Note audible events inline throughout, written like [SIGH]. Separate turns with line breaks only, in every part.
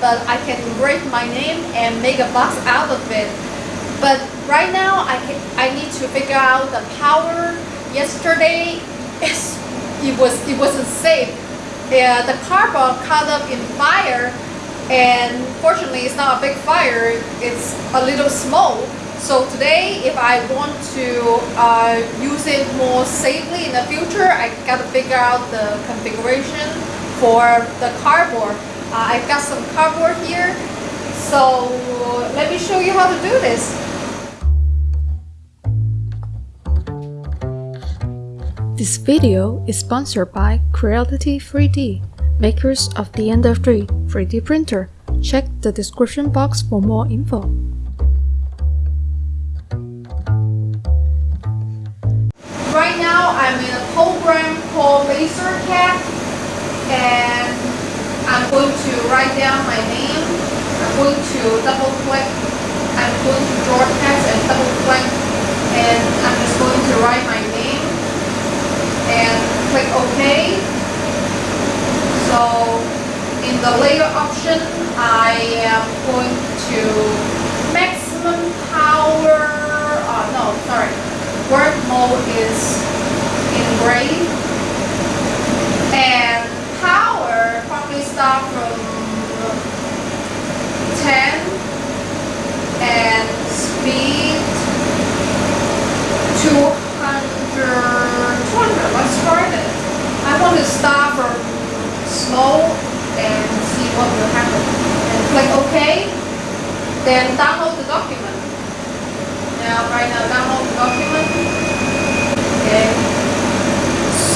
but I can engrave my name and make a box out of it. But right now, I, I need to figure out the power. Yesterday, [LAUGHS] it, was, it wasn't safe. The cardboard caught up in fire and fortunately it's not a big fire, it's a little small. So today, if I want to uh, use it more safely in the future, I gotta figure out the configuration for the cardboard. Uh, I've got some cardboard here, so let me show you how to do this.
This video is sponsored by Creality 3D, makers of the Ender 3 3D printer. Check the description box for more info.
Right now, I'm in a program called LaserCAD, and going to write down my name. I'm going to double click. I'm going to draw text and double click, and I'm just going to write my name and click OK. So in the layer option, I am going to maximum power. Oh no, sorry work mode is engrave and power probably start from 10 and speed 200 200 let's try this I want to start from slow and see what will happen and click OK then download the document. Now right now download the document. Okay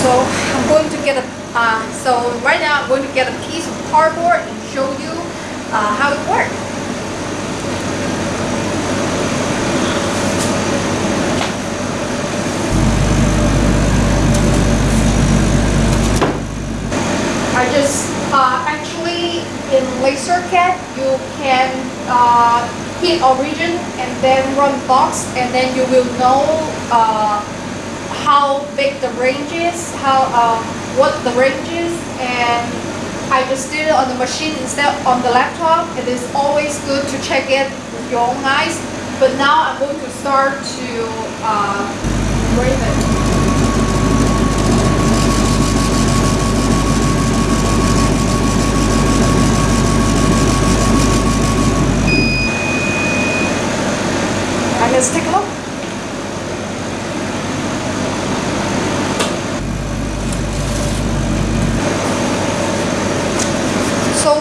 so I'm going to get a uh, so right now I'm going to get a piece of cardboard and show you uh, how it works. I just uh, actually in LaserCAD you can uh, hit origin and then run box and then you will know uh, how big the range is, how uh, what the range is and I just did it on the machine instead on the laptop. It is always good to check it with your own eyes. But now I'm going to start to uh, it. let's take a look. So,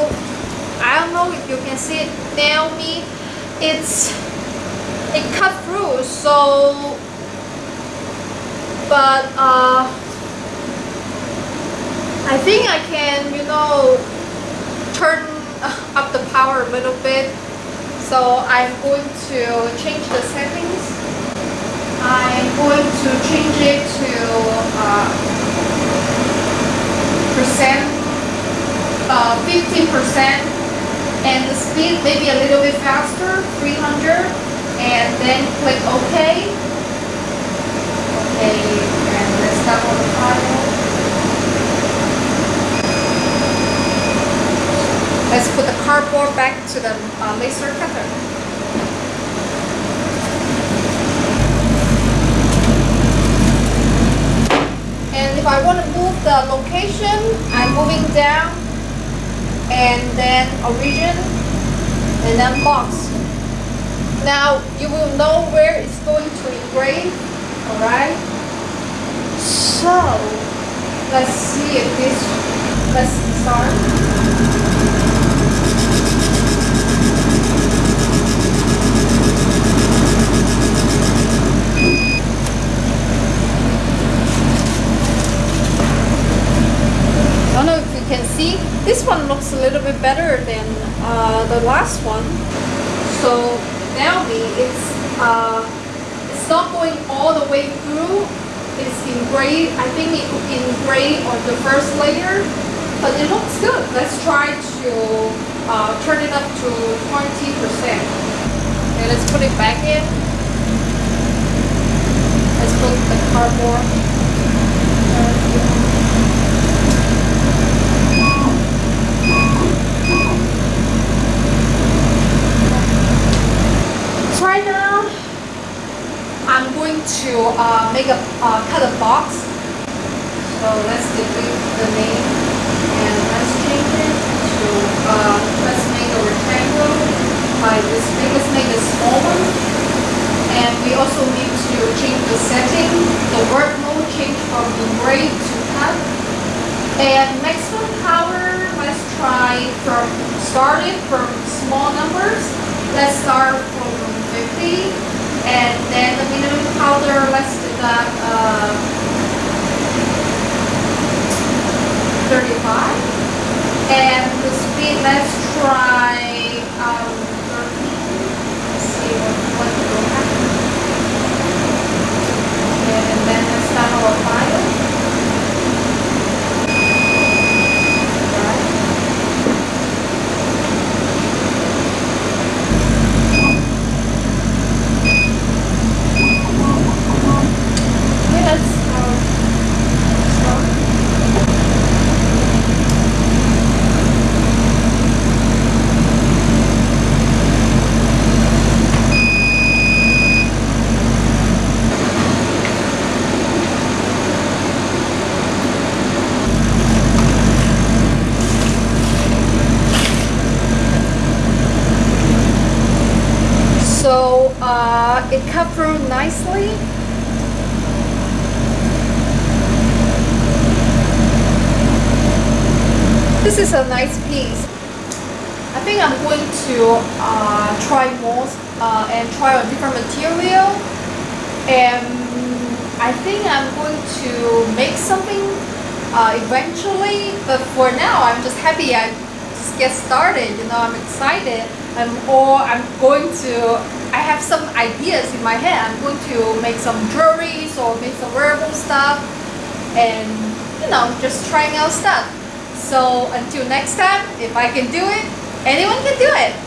I don't know if you can see it now me, it's, it through, so, but, uh, I think I can, you know, turn [LAUGHS] up the power a little bit so I'm going to change the settings. I'm going to change it to uh, percent, uh, 50% and the speed maybe a little bit faster, 300 and then click OK. Okay, and let's download the file. Let's put the cardboard back to the uh, laser cutter. And if I want to move the location, I'm moving down and then origin and then box. Now you will know where it's going to engrave, alright? So let's see if this, let's start. see this one looks a little bit better than uh, the last one so now it's uh, it's not going all the way through. It's in gray I think it in gray on the first layer but it looks good. Let's try to uh, turn it up to 20% okay let's put it back in. Let's put the cardboard right now, I'm going to uh, make a uh, cut a box. So let's delete the name and let's change it to uh, let's make a rectangle by this big. Let's make a small one. And we also need to change the setting. The work mode change from engraved to cut. And maximum power, let's try from starting from small numbers. Let's start from 50. And then the minimum powder, let's do uh, 35. And the speed, let's try um, 13. Let's see what, what will happen. And then let's start our file. Right. Okay, let's uh, start. So uh, through nicely. This is a nice piece. I think I'm going to uh, try more uh, and try a different material. And I think I'm going to make something uh, eventually. But for now, I'm just happy I just get started. You know, I'm excited. I'm or I'm going to. I have some ideas in my head. I'm going to make some jewelries or make some wearable stuff, and you know, just trying out stuff. So until next time, if I can do it, anyone can do it.